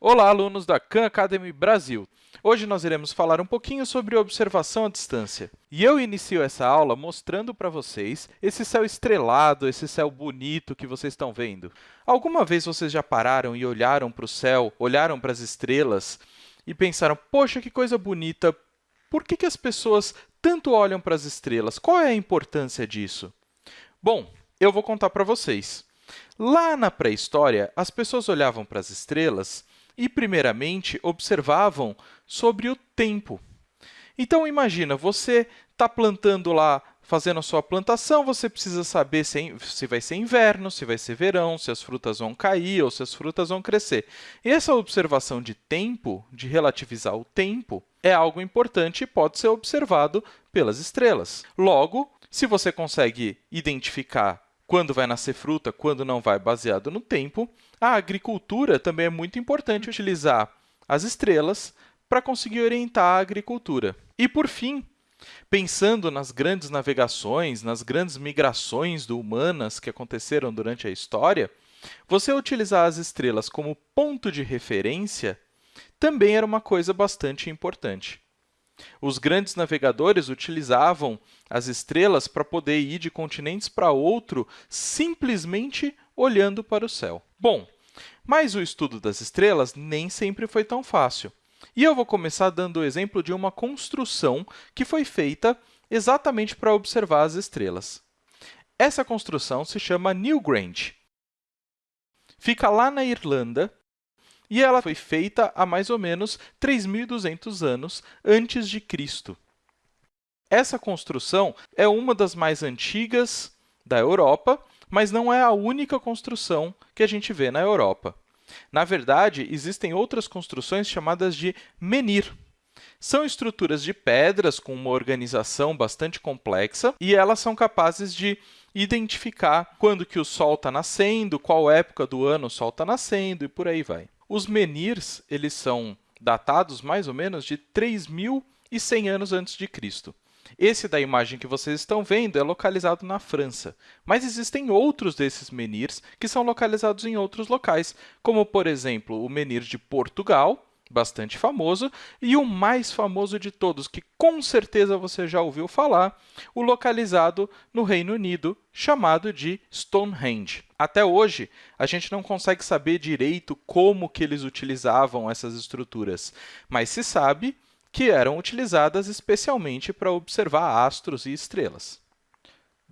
Olá, alunos da Khan Academy Brasil! Hoje nós iremos falar um pouquinho sobre observação à distância. E eu inicio essa aula mostrando para vocês esse céu estrelado, esse céu bonito que vocês estão vendo. Alguma vez vocês já pararam e olharam para o céu, olharam para as estrelas e pensaram, poxa, que coisa bonita, por que, que as pessoas tanto olham para as estrelas? Qual é a importância disso? Bom, eu vou contar para vocês. Lá na pré-história, as pessoas olhavam para as estrelas e, primeiramente, observavam sobre o tempo. Então, imagina, você está plantando lá, fazendo a sua plantação, você precisa saber se, é se, vai ser inverno, se vai ser verão, se as frutas vão cair ou se as frutas vão crescer. E essa observação de tempo, de relativizar o tempo, é algo importante e pode ser observado pelas estrelas. Logo, se você consegue identificar quando vai nascer fruta, quando não vai, baseado no tempo. A agricultura também é muito importante utilizar as estrelas para conseguir orientar a agricultura. E, por fim, pensando nas grandes navegações, nas grandes migrações humanas que aconteceram durante a história, você utilizar as estrelas como ponto de referência também era uma coisa bastante importante. Os grandes navegadores utilizavam as estrelas para poder ir de continentes para outro simplesmente olhando para o céu. Bom, mas o estudo das estrelas nem sempre foi tão fácil. E eu vou começar dando o exemplo de uma construção que foi feita exatamente para observar as estrelas. Essa construção se chama Newgrange. Fica lá na Irlanda e ela foi feita há mais ou menos 3.200 anos antes de Cristo. Essa construção é uma das mais antigas da Europa, mas não é a única construção que a gente vê na Europa. Na verdade, existem outras construções chamadas de menhir. São estruturas de pedras com uma organização bastante complexa e elas são capazes de identificar quando que o Sol está nascendo, qual época do ano o Sol está nascendo e por aí vai. Os menhirs eles são datados mais ou menos de 3.100 anos antes de Cristo. Esse da imagem que vocês estão vendo é localizado na França, mas existem outros desses menhirs que são localizados em outros locais, como, por exemplo, o menhir de Portugal, bastante famoso, e o mais famoso de todos, que com certeza você já ouviu falar, o localizado no Reino Unido, chamado de Stonehenge. Até hoje, a gente não consegue saber direito como que eles utilizavam essas estruturas, mas se sabe que eram utilizadas especialmente para observar astros e estrelas.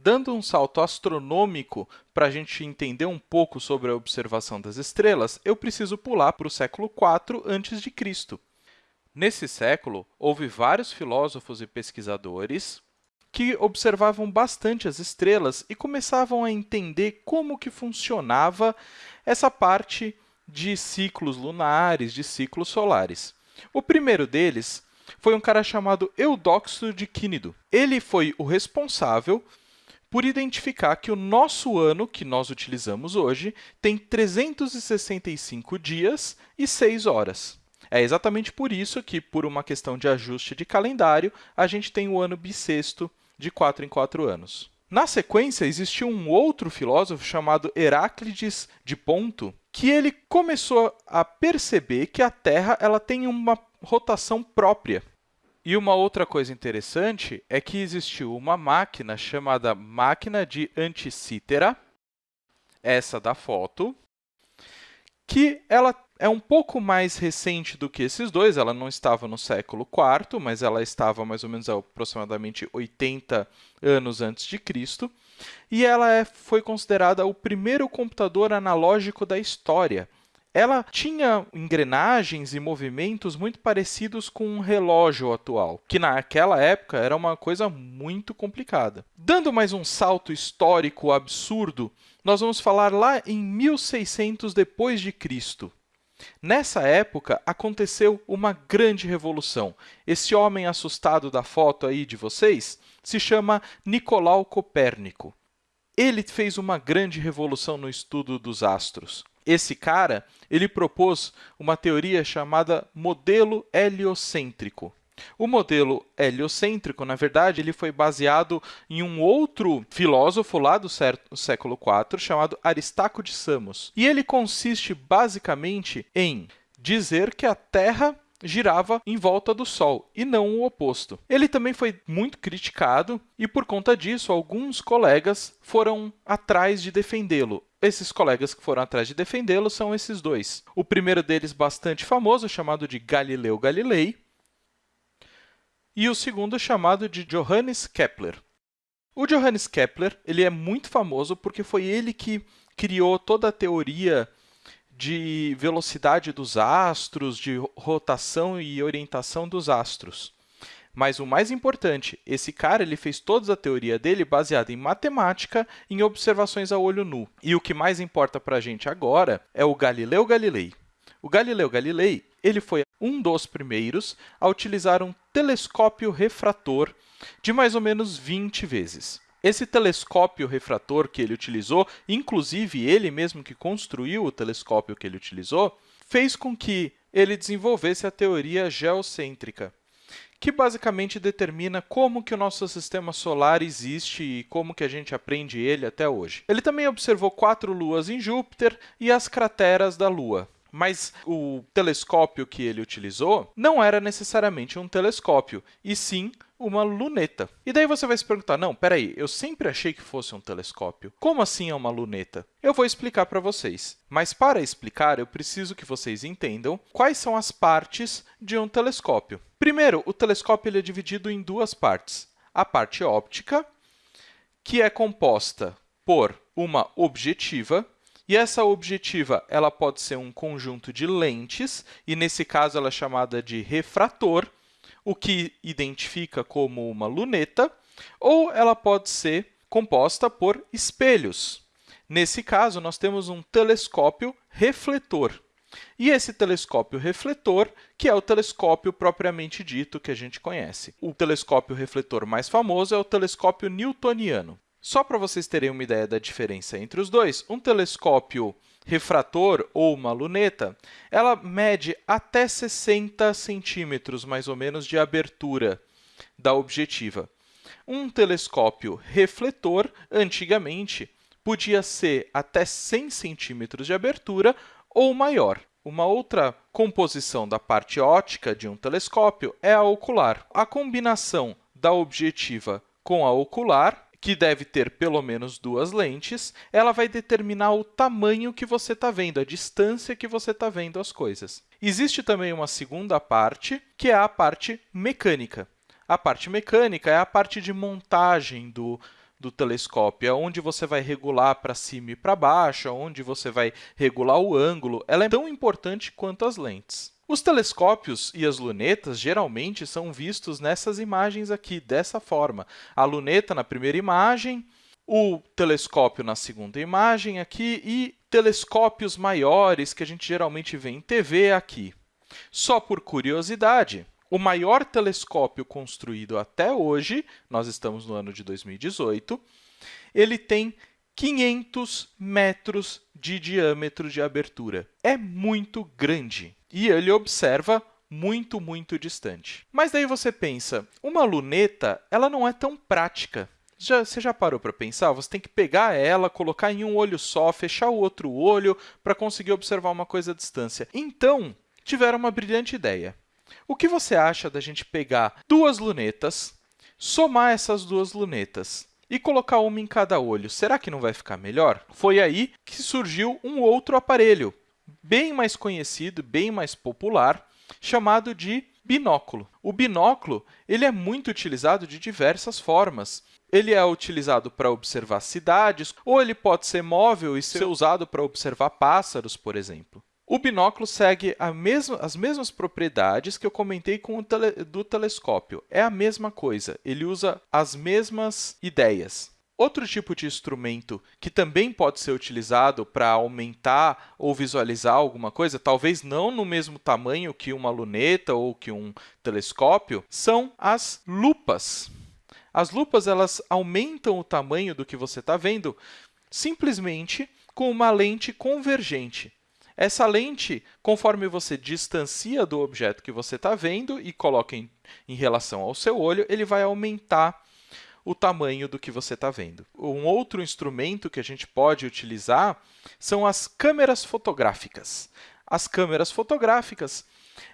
Dando um salto astronômico para a gente entender um pouco sobre a observação das estrelas, eu preciso pular para o século IV a.C. Nesse século, houve vários filósofos e pesquisadores que observavam bastante as estrelas e começavam a entender como que funcionava essa parte de ciclos lunares, de ciclos solares. O primeiro deles foi um cara chamado Eudoxo de Quínido. Ele foi o responsável por identificar que o nosso ano, que nós utilizamos hoje, tem 365 dias e 6 horas. É exatamente por isso que, por uma questão de ajuste de calendário, a gente tem o ano bissexto de 4 em 4 anos. Na sequência, existiu um outro filósofo chamado Heráclides de Ponto, que ele começou a perceber que a Terra ela tem uma rotação própria. E uma outra coisa interessante é que existiu uma máquina chamada máquina de Anticítera, essa da foto, que ela é um pouco mais recente do que esses dois. Ela não estava no século IV, mas ela estava mais ou menos aproximadamente 80 anos antes de Cristo. E ela é, foi considerada o primeiro computador analógico da história ela tinha engrenagens e movimentos muito parecidos com um relógio atual, que naquela época era uma coisa muito complicada. Dando mais um salto histórico absurdo, nós vamos falar lá em 1600 depois de Cristo. Nessa época, aconteceu uma grande revolução. Esse homem assustado da foto aí de vocês se chama Nicolau Copérnico. Ele fez uma grande revolução no estudo dos astros. Esse cara ele propôs uma teoria chamada modelo heliocêntrico. O modelo heliocêntrico, na verdade, ele foi baseado em um outro filósofo lá do século IV, chamado Aristarco de Samos. E ele consiste basicamente em dizer que a Terra girava em volta do Sol, e não o oposto. Ele também foi muito criticado, e por conta disso, alguns colegas foram atrás de defendê-lo. Esses colegas que foram atrás de defendê-lo são esses dois. O primeiro deles, bastante famoso, chamado de Galileu Galilei, e o segundo chamado de Johannes Kepler. O Johannes Kepler ele é muito famoso porque foi ele que criou toda a teoria de velocidade dos astros, de rotação e orientação dos astros. Mas o mais importante, esse cara ele fez toda a teoria dele baseada em matemática em observações a olho nu. E o que mais importa para a gente agora é o Galileu Galilei. O Galileu Galilei ele foi um dos primeiros a utilizar um telescópio refrator de mais ou menos 20 vezes. Esse telescópio refrator que ele utilizou, inclusive ele mesmo que construiu o telescópio que ele utilizou, fez com que ele desenvolvesse a teoria geocêntrica, que basicamente determina como que o nosso sistema solar existe e como que a gente aprende ele até hoje. Ele também observou quatro luas em Júpiter e as crateras da Lua. Mas o telescópio que ele utilizou não era necessariamente um telescópio, e sim uma luneta. E daí você vai se perguntar, não, peraí, eu sempre achei que fosse um telescópio. Como assim é uma luneta? Eu vou explicar para vocês. Mas para explicar, eu preciso que vocês entendam quais são as partes de um telescópio. Primeiro, o telescópio ele é dividido em duas partes. A parte óptica, que é composta por uma objetiva, e essa objetiva ela pode ser um conjunto de lentes, e nesse caso ela é chamada de refrator, o que identifica como uma luneta, ou ela pode ser composta por espelhos. Nesse caso, nós temos um telescópio refletor. E esse telescópio refletor, que é o telescópio propriamente dito que a gente conhece. O telescópio refletor mais famoso é o telescópio newtoniano. Só para vocês terem uma ideia da diferença entre os dois, um telescópio refrator ou uma luneta, ela mede até 60 centímetros, mais ou menos, de abertura da objetiva. Um telescópio refletor, antigamente, podia ser até 100 centímetros de abertura ou maior. Uma outra composição da parte ótica de um telescópio é a ocular. A combinação da objetiva com a ocular que deve ter pelo menos duas lentes, ela vai determinar o tamanho que você está vendo, a distância que você está vendo as coisas. Existe também uma segunda parte, que é a parte mecânica. A parte mecânica é a parte de montagem do, do telescópio, é onde você vai regular para cima e para baixo, onde você vai regular o ângulo. Ela é tão importante quanto as lentes. Os telescópios e as lunetas geralmente são vistos nessas imagens aqui, dessa forma. A luneta na primeira imagem, o telescópio na segunda imagem aqui e telescópios maiores que a gente geralmente vê em TV aqui. Só por curiosidade, o maior telescópio construído até hoje, nós estamos no ano de 2018, ele tem 500 metros de diâmetro de abertura. É muito grande e ele observa muito, muito distante. Mas daí você pensa, uma luneta ela não é tão prática. Já, você já parou para pensar? Você tem que pegar ela, colocar em um olho só, fechar o outro olho para conseguir observar uma coisa à distância. Então, tiveram uma brilhante ideia. O que você acha da gente pegar duas lunetas, somar essas duas lunetas e colocar uma em cada olho? Será que não vai ficar melhor? Foi aí que surgiu um outro aparelho, bem mais conhecido, bem mais popular, chamado de binóculo. O binóculo ele é muito utilizado de diversas formas. Ele é utilizado para observar cidades, ou ele pode ser móvel e ser usado para observar pássaros, por exemplo. O binóculo segue mesma, as mesmas propriedades que eu comentei com o tele, do telescópio. É a mesma coisa, ele usa as mesmas ideias. Outro tipo de instrumento que também pode ser utilizado para aumentar ou visualizar alguma coisa, talvez não no mesmo tamanho que uma luneta ou que um telescópio, são as lupas. As lupas elas aumentam o tamanho do que você está vendo simplesmente com uma lente convergente. Essa lente, conforme você distancia do objeto que você está vendo e coloca em, em relação ao seu olho, ele vai aumentar o tamanho do que você está vendo. Um outro instrumento que a gente pode utilizar são as câmeras fotográficas. as câmeras fotográficas,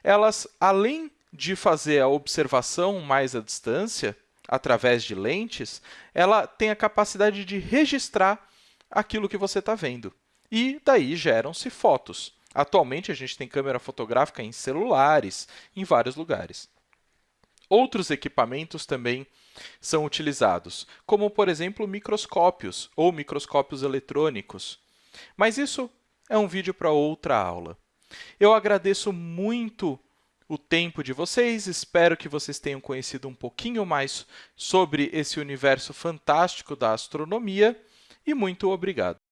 elas, além de fazer a observação mais à distância, através de lentes, ela tem a capacidade de registrar aquilo que você está vendo. E daí geram-se fotos. Atualmente, a gente tem câmera fotográfica em celulares, em vários lugares. Outros equipamentos também são utilizados, como, por exemplo, microscópios ou microscópios eletrônicos. Mas isso é um vídeo para outra aula. Eu agradeço muito o tempo de vocês, espero que vocês tenham conhecido um pouquinho mais sobre esse universo fantástico da astronomia e muito obrigado!